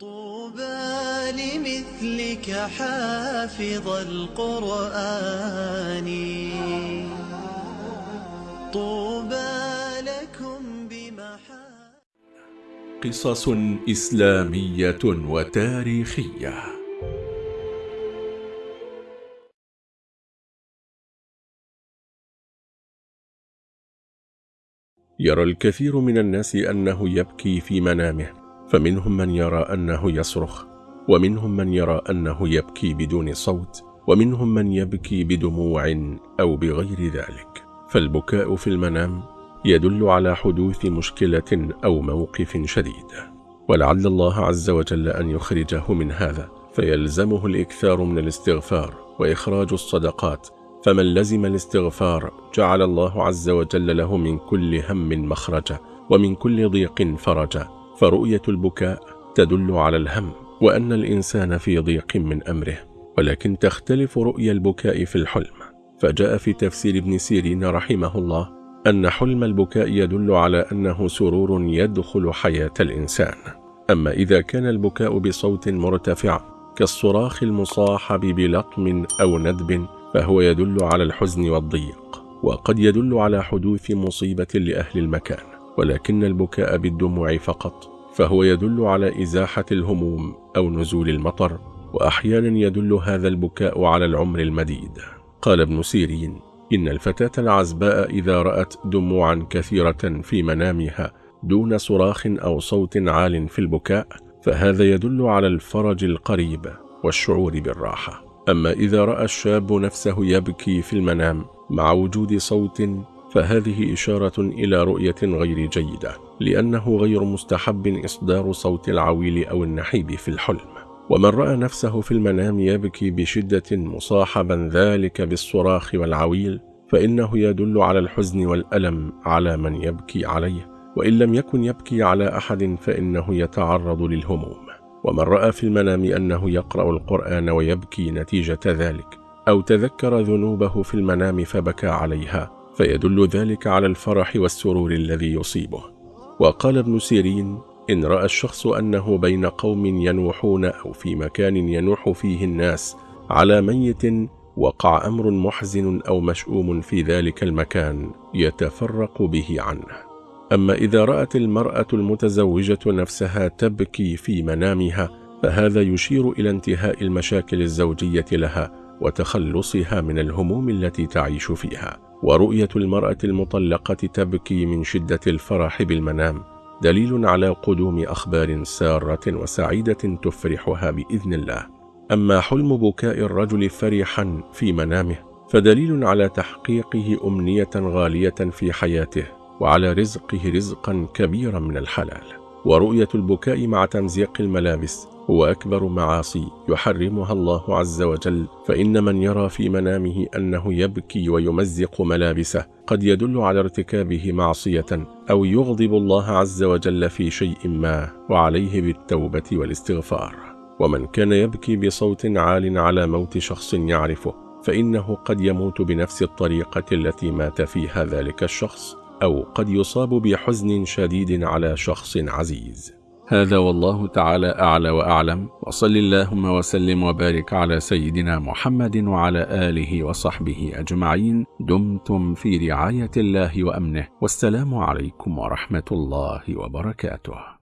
طوبى لمثلك حافظ القرآن. طوبى لكم بمحا قصص إسلامية وتاريخية. يرى الكثير من الناس أنه يبكي في منامه. فمنهم من يرى أنه يصرخ ومنهم من يرى أنه يبكي بدون صوت ومنهم من يبكي بدموع أو بغير ذلك. فالبكاء في المنام يدل على حدوث مشكلة أو موقف شديد. ولعل الله عز وجل أن يخرجه من هذا فيلزمه الإكثار من الاستغفار وإخراج الصدقات. فمن لزم الاستغفار جعل الله عز وجل له من كل هم مخرجا ومن كل ضيق فرجا فرؤية البكاء تدل على الهم وأن الإنسان في ضيق من أمره ولكن تختلف رؤيا البكاء في الحلم. فجاء في تفسير ابن سيرين رحمه الله أن حلم البكاء يدل على أنه سرور يدخل حياة الإنسان. أما إذا كان البكاء بصوت مرتفع كالصراخ المصاحب بلطم أو ندب فهو يدل على الحزن والضيق وقد يدل على حدوث مصيبة لأهل المكان. ولكن البكاء بالدموع فقط فهو يدل على إزاحة الهموم أو نزول المطر وأحيانا يدل هذا البكاء على العمر المديد. قال ابن سيرين إن الفتاة العزباء إذا رأت دموعا كثيرة في منامها دون صراخ أو صوت عال في البكاء فهذا يدل على الفرج القريب والشعور بالراحة. أما إذا رأى الشاب نفسه يبكي في المنام مع وجود صوت فهذه إشارة إلى رؤية غير جيدة لأنه غير مستحب إصدار صوت العويل أو النحيب في الحلم. ومن رأى نفسه في المنام يبكي بشدة مصاحبا ذلك بالصراخ والعويل فإنه يدل على الحزن والألم على من يبكي عليه وإن لم يكن يبكي على أحد فإنه يتعرض للهموم. ومن رأى في المنام أنه يقرأ القرآن ويبكي نتيجة ذلك أو تذكر ذنوبه في المنام فبكى عليها فيدل ذلك على الفرح والسرور الذي يصيبه. وقال ابن سيرين إن رأى الشخص أنه بين قوم ينوحون أو في مكان ينوح فيه الناس على ميت وقع أمر محزن أو مشؤوم في ذلك المكان يتفرق به عنه. أما إذا رأت المرأة المتزوجة نفسها تبكي في منامها فهذا يشير إلى انتهاء المشاكل الزوجية لها وتخلصها من الهموم التي تعيش فيها. ورؤية المرأة المطلقة تبكي من شدة الفرح بالمنام دليل على قدوم أخبار سارة وسعيدة تفرحها بإذن الله. أما حلم بكاء الرجل فرحا في منامه فدليل على تحقيقه أمنية غالية في حياته وعلى رزقه رزقا كبيرا من الحلال. ورؤية البكاء مع تمزيق الملابس هو أكبر معاصي يحرمها الله عز وجل فإن من يرى في منامه أنه يبكي ويمزق ملابسه قد يدل على ارتكابه معصية أو يغضب الله عز وجل في شيء ما وعليه بالتوبة والاستغفار. ومن كان يبكي بصوت عال على موت شخص يعرفه فإنه قد يموت بنفس الطريقة التي مات فيها ذلك الشخص. أو قد يصاب بحزن شديد على شخص عزيز. هذا والله تعالى أعلى وأعلم. وصل اللهم وسلم وبارك على سيدنا محمد وعلى آله وصحبه أجمعين. دمتم في رعاية الله وأمنه. والسلام عليكم ورحمة الله وبركاته.